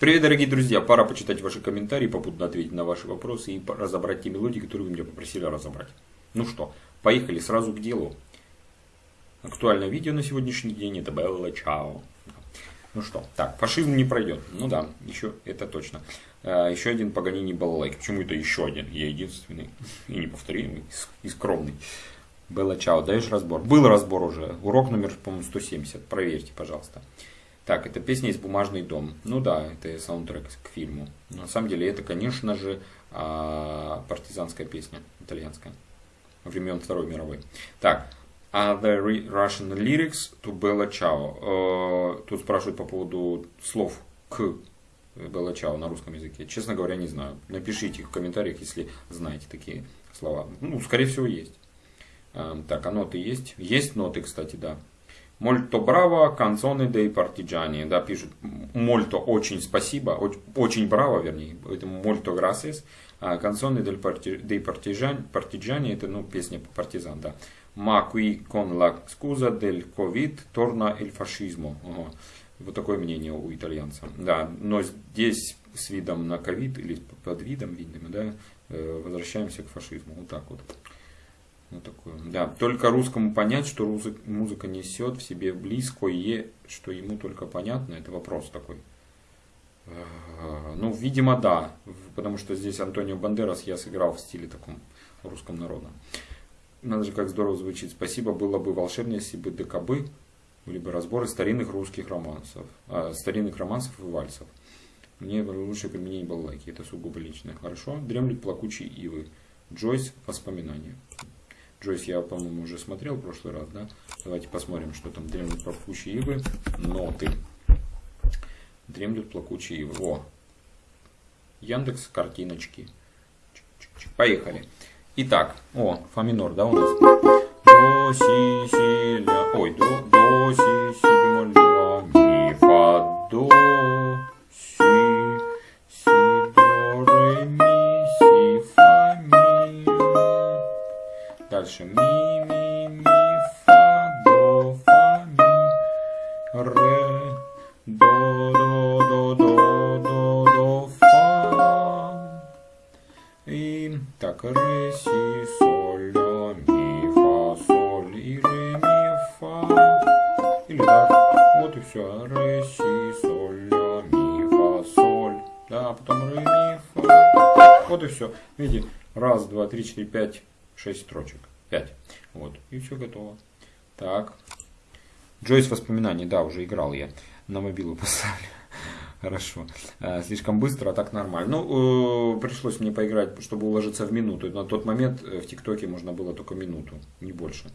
Привет, дорогие друзья! Пора почитать ваши комментарии, попутно ответить на ваши вопросы и разобрать те мелодии, которые вы меня попросили разобрать. Ну что, поехали сразу к делу. Актуальное видео на сегодняшний день это Белла Чао. Ну что, так, фашизм не пройдет. Ну да, еще это точно. А, еще один Паганини балалайк. Почему это еще один? Я единственный и неповторимый, и скромный. Белла Чао, даешь разбор? Был разбор уже. Урок номер, по-моему, 170. Проверьте, пожалуйста. Так, это песня из «Бумажный дом». Ну да, это саундтрек к фильму. Но на самом деле это, конечно же, а, партизанская песня итальянская времен Второй мировой. Так, Are there Russian lyrics to Bella Ciao? Тут спрашивают по поводу слов к Bella Ciao на русском языке. Честно говоря, не знаю. Напишите в комментариях, если знаете такие слова. Ну, скорее всего, есть. Так, а ноты есть? Есть ноты, кстати, да. Мольто браво, канцоны дей партиджани. Да, пишут. Мольто очень спасибо, очень браво, вернее. Это мольто грасес. А канцоны дей партиджани, это ну, песня партизан, да. Qui con la scusa del Covid torna il fascismo. Ага. Вот такое мнение у итальянца. Да, но здесь с видом на ковид или под видом, видимо, да, э, возвращаемся к фашизму. Вот так вот. Вот такое. Да, только русскому понять, что музыка несет в себе близкое, что ему только понятно, это вопрос такой. Э, ну, видимо, да, потому что здесь Антонио Бандерас я сыграл в стиле таком русском народном. Надо же, как здорово звучит. Спасибо, было бы волшебнее, если бы ДКБ были бы разборы старинных русских романсов, а, старинных романсов и вальсов. Мне лучше применение балалайки, это сугубо личное. Хорошо. Дремлют плакучие ивы. Джойс. Воспоминания. Джойс я, по-моему, уже смотрел в прошлый раз, да? Давайте посмотрим, что там. Дремлют плакучие ивы. Ноты. Дремлют плакучие ивы. О! Яндекс картиночки. Поехали. Итак, о, фа минор, да, у нас? До, си, си, ля, ой, до, до, си, си, бемоль, ля, ми, фа, до, Дальше ми, ми, ми, фа, до, фа, ми, ре, до, до, до, до, до, до, фа. И так, ре, си, соль, ля, ми, фа, соль, и ре, ми, фа. Или так. Вот и все. Ре, си, соль, ля, ми, фа, соль. Да, потом ре, ми, фа. Вот и все. Видите, раз, два, три, четыре, пять, шесть строчек. Пять. Вот. И все готово. Так. Джойс воспоминаний, да, уже играл я. На мобилу поставлю. Хорошо. Э, слишком быстро, а так нормально. Ну, э, пришлось мне поиграть, чтобы уложиться в минуту. На тот момент э, в ТикТоке можно было только минуту, не больше.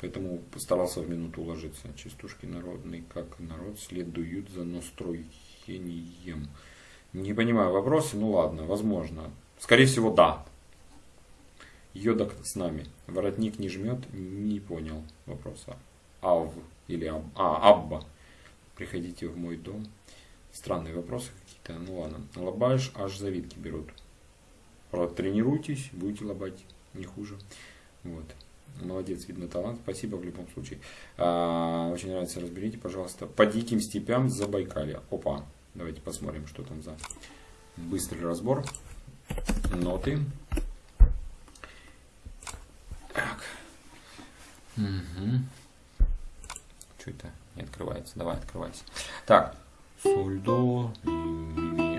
Поэтому постарался в минуту уложиться. Частушки народные, как народ следуют за настроением. Не понимаю вопросы, ну ладно, возможно. Скорее всего, да. Йодок с нами. Воротник не жмет, не понял вопроса. Ав или аб, а, Абба. Приходите в мой дом. Странные вопросы какие-то. Ну ладно. Лобаешь, аж завидки берут. Тренируйтесь, будете лобать. Не хуже. Вот. Молодец, видно талант. Спасибо в любом случае. А, очень нравится, разберите, пожалуйста. По диким степям Забайкалья. Опа. Давайте посмотрим, что там за быстрый разбор. Ноты. Так. Угу. Что это? Не открывается. Давай, открывайся. Так соль, до,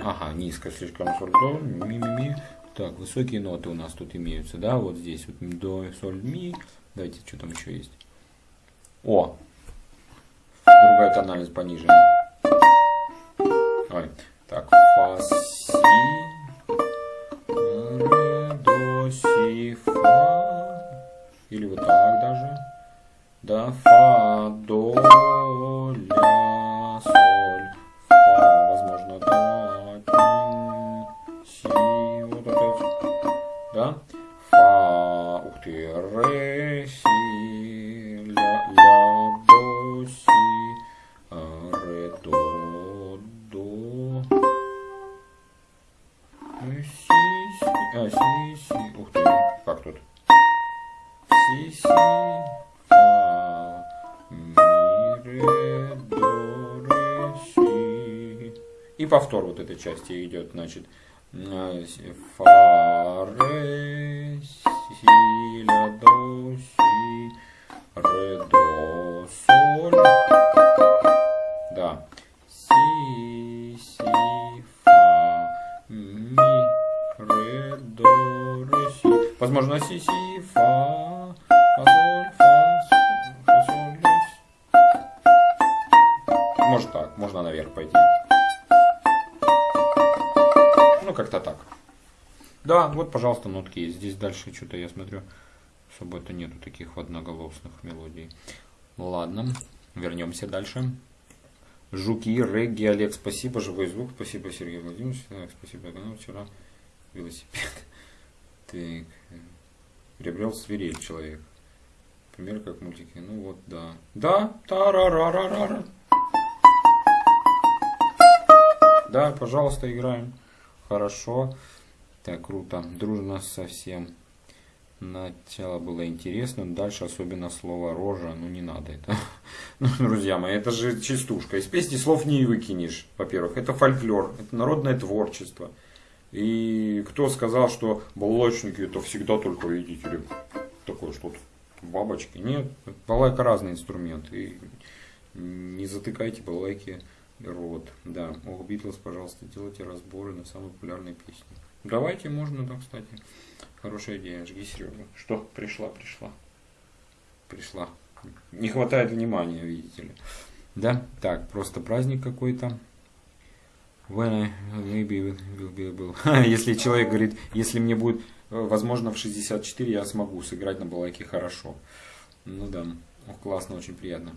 Ага, низко слишком соль, до, ми, ми, ми. Так, высокие ноты у нас тут имеются, да, вот здесь вот до, соль, ми. Давайте, что там еще есть. О! Другая тональность пониже. Ой, так, фа, си, да, фа, до, ля, соль, фа, возможно, да, си, вот опять, да, фа, ух ты, ре, си, ля, ля, до, си, а, ре, до, до, ну си, си, а, си, си, ух ты, как тут, си, си, И повтор вот этой части идет, значит, фа, ре, си, ля, до, си, ре, до, соль. Да. Си, си, фа, ми, ре, до, ре, си. Возможно, си, си, фа, фа, соль, фа, фа, соль. Может так, можно наверх пойти. Как-то так. Да, вот, пожалуйста, нотки есть. Здесь дальше что-то я смотрю, особо это нету таких одноголосных мелодий. Ладно, вернемся дальше. Жуки, регги, Олег, спасибо, живой звук, спасибо, Сергей Владимирович, так, спасибо, канал, вчера велосипед. Так, приобрел свирель человек. Пример как мультики, ну вот, да. Да, та ра ра ра ра ра Да, пожалуйста, играем. Хорошо. Так, круто. Дружно совсем. Начало было интересно, дальше особенно слово рожа, ну не надо это. Ну, друзья мои, это же частушка. Из песни слов не выкинешь, во-первых. Это фольклор, это народное творчество. И кто сказал, что балалайчники это всегда только, видите ли, такое что-то, бабочки. Нет, балалайка разный инструмент. И не затыкайте балалайки рот. Да, ох, Битлз, пожалуйста, делайте разборы на самые популярные песни. Давайте, можно, да, кстати. Хорошая идея, жги Серегу. Что? Пришла, пришла. Пришла. Не хватает внимания, видите ли. Да, так, просто праздник какой-то. When I maybe will be able. если человек говорит, если мне будет, э, возможно, в 64 я смогу сыграть на балайке хорошо. Ну да, Ох, классно, очень приятно.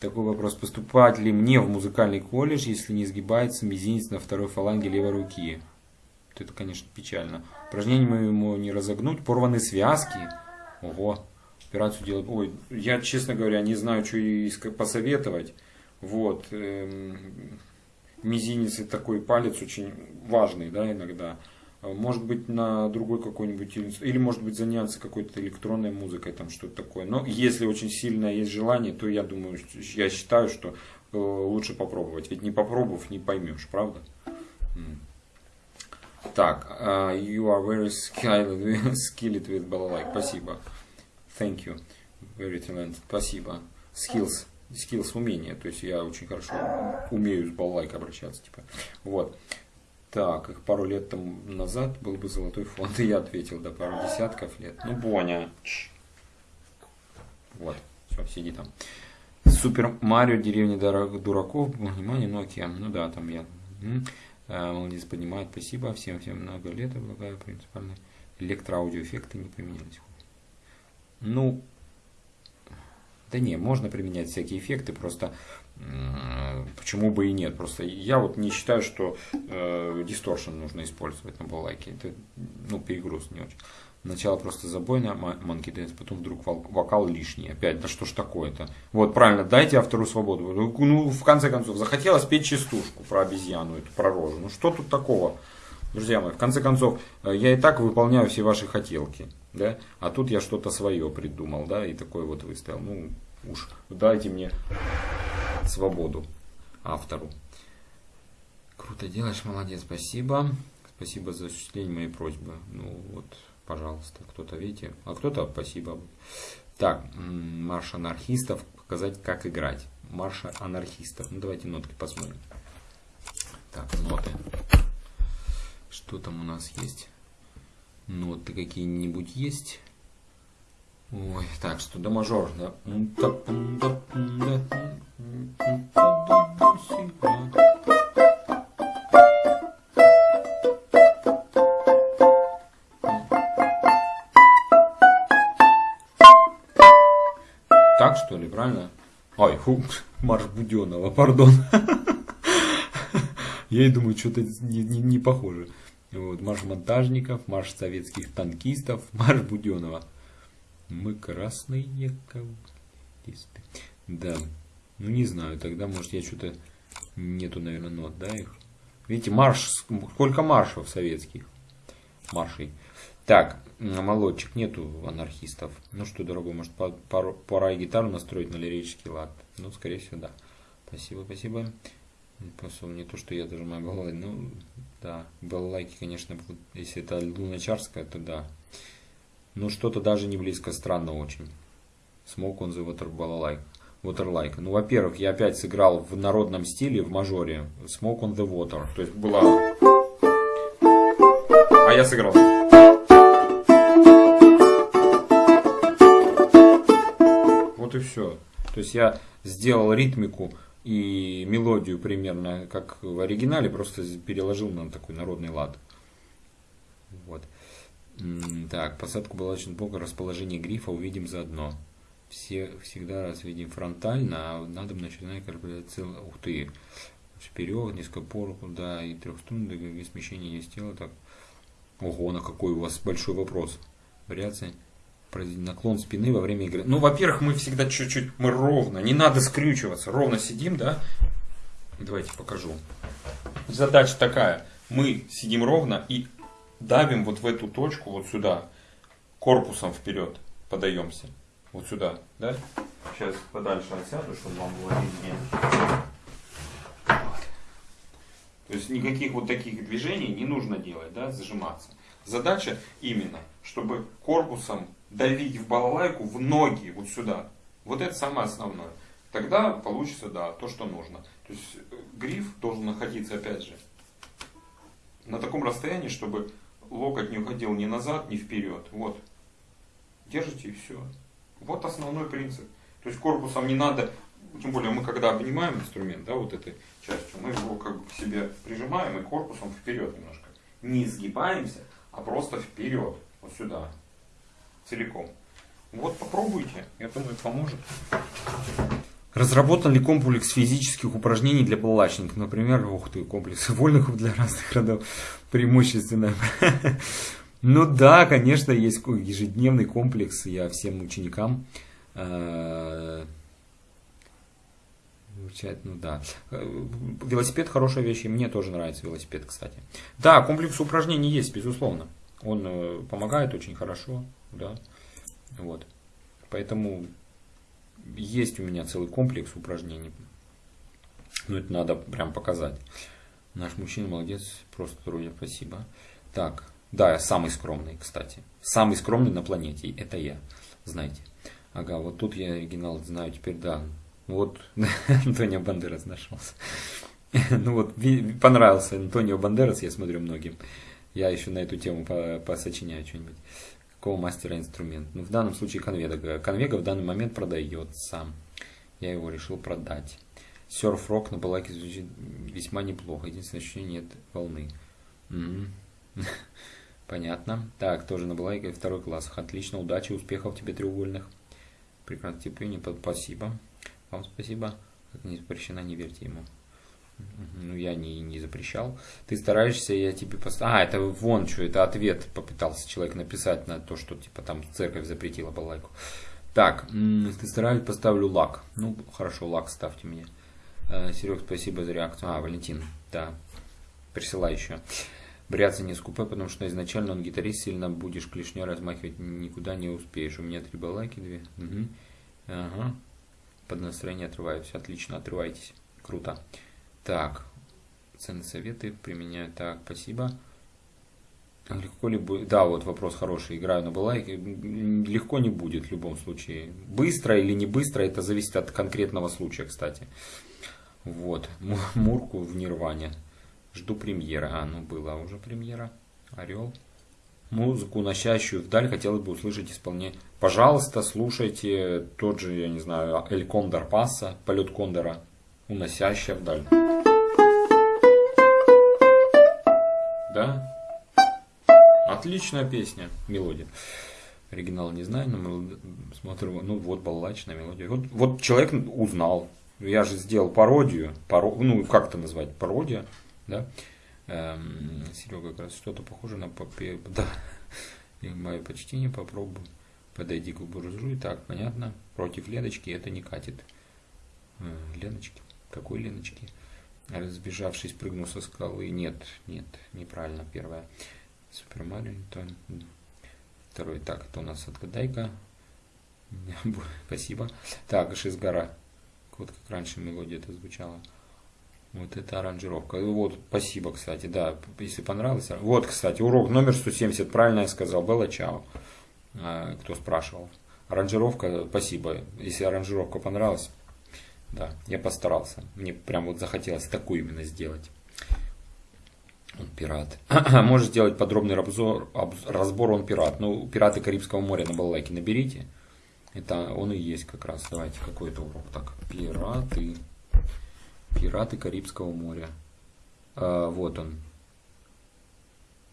Такой вопрос, поступать ли мне в музыкальный колледж, если не сгибается мизинец на второй фаланге левой руки? Это, конечно, печально. Упражнение ему не разогнуть. Порваны связки. Ого. Операцию делать. Ой, я, честно говоря, не знаю, что и посоветовать. Вот. Эм, мизинец и такой палец очень важный, да, иногда. Может быть, на другой какой-нибудь, или может быть заняться какой-то электронной музыкой, там что-то такое. Но если очень сильное есть желание, то я думаю, я считаю, что э, лучше попробовать. Ведь не попробовав, не поймешь, правда? Так, uh, you are very skilled, skilled with балалайк. Спасибо. Thank you. Very talented. Спасибо. Skills. Skills умение. То есть я очень хорошо умею с балалайкой обращаться. Типа. Вот. Так, их пару лет там назад был бы золотой фонд. И я ответил, да, пару десятков лет. Ну, Боня. Вот. Все, сиди там. Супер Марио, деревня дураков. Внимание, Nokia. Ну да, там я. Э, молодец, поднимает, спасибо. Всем, всем много лет, облагаю принципиально. Электроаудиоэффекты не применялись. Ну, да не, можно применять всякие эффекты, просто почему бы и нет. Просто я вот не считаю, что э, дисторшн нужно использовать на балалайке. Это ну, перегруз не очень. Сначала просто забойная Monkey Dance, потом вдруг вокал лишний. Опять, да что ж такое-то? Вот, правильно, дайте автору свободу. Ну, ну, в конце концов, захотелось петь частушку про обезьяну, эту, про рожу. Ну, что тут такого? Друзья мои, в конце концов, э, я и так выполняю все ваши хотелки, да? А тут я что-то свое придумал, да, и такое вот выставил. Ну, уж дайте мне свободу автору. Круто делаешь, молодец, спасибо. Спасибо за осуществление моей просьбы. Ну, вот, пожалуйста, кто-то, видите, а кто-то спасибо. Так, марш анархистов, показать, как играть. Марша анархистов. Ну, давайте нотки посмотрим. Так, ноты. Что там у нас есть? Ноты какие-нибудь есть? Ой, так, что до мажор, да? Так что ли, правильно? Ой, фу, марш Буденова, пардон. Я и думаю, что-то не, не, не похоже. Вот, марш монтажников, марш советских танкистов, марш Буденова. Мы красные коммунисты. Да, ну не знаю, тогда может я что-то нету, наверное, нот, да, их. Видите, марш, сколько маршев советских. Маршей. Так, молодчик, нету анархистов. Ну что, дорогой, может пора гитару настроить на лирический лад? Ну, скорее всего, да. Спасибо, спасибо. Посол, не то, что я даже мою балалайку, ну, да, балалайки, конечно, если это луначарская, то да. Но что-то даже не близко, странно очень. Smoke on the water балалайка. Waterlike. Ну, во-первых, я опять сыграл в народном стиле, в мажоре. Smoke on the water. То есть была... А я сыграл. Вот и все. То есть я сделал ритмику и мелодию примерно как в оригинале, просто переложил на такой народный лад. Вот. Так, посадку балачного блока, расположение грифа увидим заодно все всегда раз видим фронтально, а надо начинать калькуляция. Ух ты! Вперед, низко по да, и трехструнное смещение есть тело. Так. Ого, на какой у вас большой вопрос. Наклон спины во время игры. Ну, во-первых, мы всегда чуть-чуть, мы ровно, не надо скрючиваться, ровно сидим, да? Давайте покажу. Задача такая. Мы сидим ровно и давим вот в эту точку, вот сюда, корпусом вперед подаемся вот сюда, да? Сейчас подальше отсяду, чтобы вам было виднее. То есть никаких вот таких движений не нужно делать, да, зажиматься. Задача именно, чтобы корпусом давить в балалайку в ноги, вот сюда. Вот это самое основное. Тогда получится, да, то, что нужно. То есть э, гриф должен находиться, опять же, на таком расстоянии, чтобы локоть не уходил ни назад, ни вперед. Вот. Держите и все. Вот основной принцип. То есть корпусом не надо, тем более мы когда обнимаем инструмент, да, вот этой частью, мы его как бы к себе прижимаем и корпусом вперед немножко. Не сгибаемся, а просто вперед, вот сюда, целиком. Вот попробуйте, я думаю, поможет. Разработан ли комплекс физических упражнений для балалайчников? Например, ух ты, комплекс вольных для разных родов, преимущественно. Ну да, конечно, есть ежедневный комплекс. Я всем ученикам э, ну да. Э, велосипед хорошая вещь, и мне тоже нравится велосипед, кстати. Да, комплекс упражнений есть, безусловно. Он э, помогает очень хорошо, да. Вот. Поэтому есть у меня целый комплекс упражнений. Ну, это надо прям показать. Наш мужчина молодец, просто трудя, спасибо. Так, да, я самый скромный, кстати. Самый скромный на планете. Это я. Знаете. Ага, вот тут я оригинал знаю теперь, да. Вот Антонио Бандерас нашелся. ну вот, понравился Антонио Бандерас, я смотрю многим. Я еще на эту тему посочиняю что-нибудь. Какого мастера инструмент? Ну, в данном случае конвега. Конвега в данный момент продается. Я его решил продать. Серф-рок на балаке звучит весьма неплохо. Единственное, ощущение нет волны. Угу. Понятно. Так, тоже на балайке второй класс. Отлично, удачи, успехов тебе треугольных. Прекрасно терпение, спасибо. Вам спасибо. Как не запрещено, не верьте ему. Ну, я не, не запрещал. Ты стараешься, я тебе поставил... А, это вон что, это ответ попытался человек написать на то, что типа там церковь запретила балайку. Так, ты стараюсь, поставлю лак. Ну, хорошо, лак ставьте мне. Э, Серег, спасибо за реакцию. А, Валентин, да, присылай еще. Бряться не скупай, потому что изначально он гитарист, сильно будешь клешней размахивать, никуда не успеешь. У меня три балайки, две. Угу. Ага. Под настроение отрываюсь. Отлично, отрывайтесь. Круто. Так. Ценные советы применяю. Так, спасибо. Легко ли будет? Да, вот вопрос хороший. Играю на балайке. Легко не будет в любом случае. Быстро или не быстро, это зависит от конкретного случая, кстати. Вот. Мурку в Нирване. Жду премьера. А, ну была уже премьера. Орел. Музыку, уносящую вдаль, хотелось бы услышать исполнение. Пожалуйста, слушайте тот же, я не знаю, Эль Кондор Пасса, полет Кондора, уносящая вдаль. Да? Отличная песня, мелодия. Оригинал не знаю, но мы смотрим, ну вот балалачная мелодия. Вот, вот человек узнал. Я же сделал пародию, паро, ну как это назвать, пародия да? Эм, Серега как раз что-то похоже на попе... Да, и мое почтение попробую. Подойди к буржуи. Так, понятно. Против Леночки это не катит. Э, Леночки? Какой Леночки? Разбежавшись, прыгнул со скалы. Нет, нет, неправильно. Первое. Супер Марио. То... Второй. Так, это у нас отгадай-ка. Спасибо. Так, Шизгара. Вот как раньше мелодия это звучала. Вот это аранжировка. Вот, спасибо, кстати, да, если понравилось. Вот, кстати, урок номер 170, правильно я сказал, Белла Чао, а, кто спрашивал. Аранжировка, спасибо. Если аранжировка понравилась, да, я постарался. Мне прям вот захотелось такую именно сделать. Он пират. Может сделать подробный разбор, разбор он пират. Ну, пираты Карибского моря на балалайке наберите. Это он и есть как раз. Давайте какой-то урок. Так, пираты. Пираты Карибского моря. А, вот он.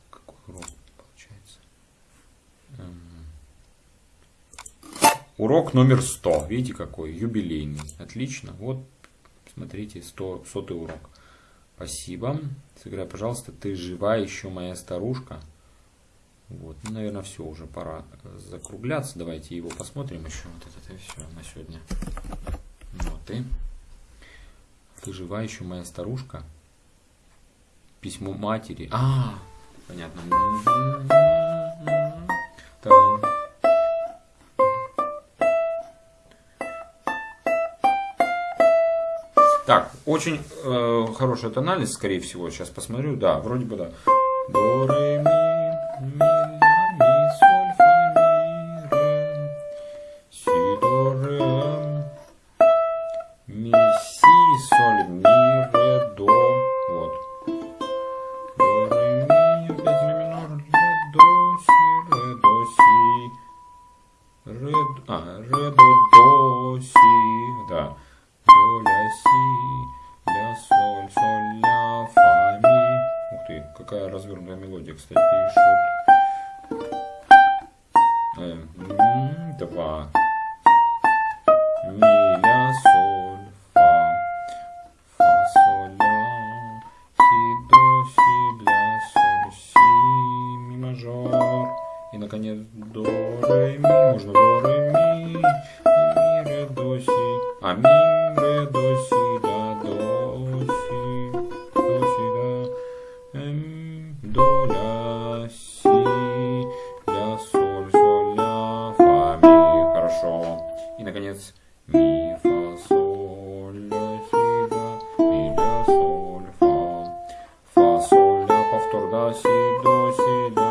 Какой урок получается? Урок номер 100. Видите какой? Юбилейный. Отлично. Вот, смотрите, 100, сотый урок. Спасибо. Сыграй, пожалуйста, ты жива еще, моя старушка. Вот, ну, наверное, все, уже пора закругляться. Давайте его посмотрим еще. Вот это и все на сегодня. Вот и. Ты жива еще, моя старушка? Письмо матери. А, понятно. Так. Так, очень э, хороший тональность, скорее всего, сейчас посмотрю. Да, вроде бы да. До, ми, Наконец, до, ре, ми. Можно до, ре, ми. Ми, ре, до, си. А, ми, ре, до, си, ля, до, си. До, си, ля. Эм, до, ля, си, ля, соль, соль, ля, фа, ми. Хорошо. И, наконец, ми, фа, соль, ля, си, ля, ми, ля, соль, фа. Фа, соль, ля, повтор, да, си, до, си, ля,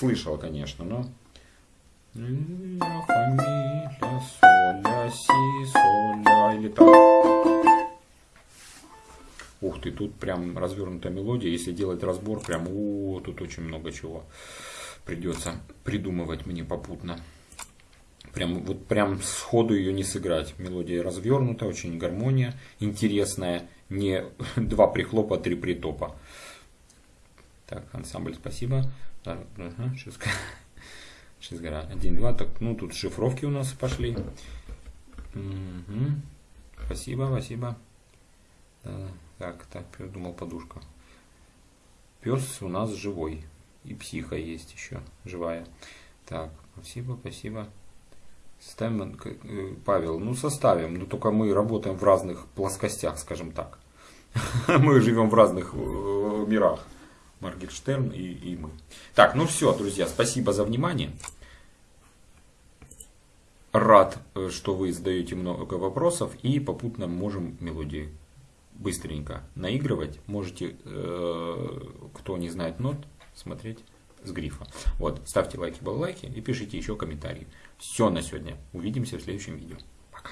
слышал, конечно, но... Ля, фа, соль, ля, си, соль, ля, или так. Ух ты, тут прям развернутая мелодия. Если делать разбор, прям, о, тут очень много чего придется придумывать мне попутно. Прям, вот прям сходу ее не сыграть. Мелодия развернута, очень гармония интересная. Не два прихлопа, три притопа. Так, ансамбль, спасибо. Да, сейчас, сейчас гора. Один, два. Так, ну тут шифровки у нас пошли. Мгм. Спасибо, спасибо. Да, так, так, думал подушка. Пес у нас живой. И психа есть еще живая. Так, спасибо, спасибо. Ставим, э, Павел, ну составим, но только мы работаем в разных плоскостях, скажем так. Мы живем в разных э, мирах. Маргельштерн и, и мы. Так, ну все, друзья, спасибо за внимание. Рад, э, что вы задаете много вопросов и попутно можем мелодии быстренько наигрывать. Можете, э, кто не знает нот, смотреть с грифа. Вот, ставьте лайки, баллайки и пишите еще комментарии. Все на сегодня. Увидимся в следующем видео. Пока.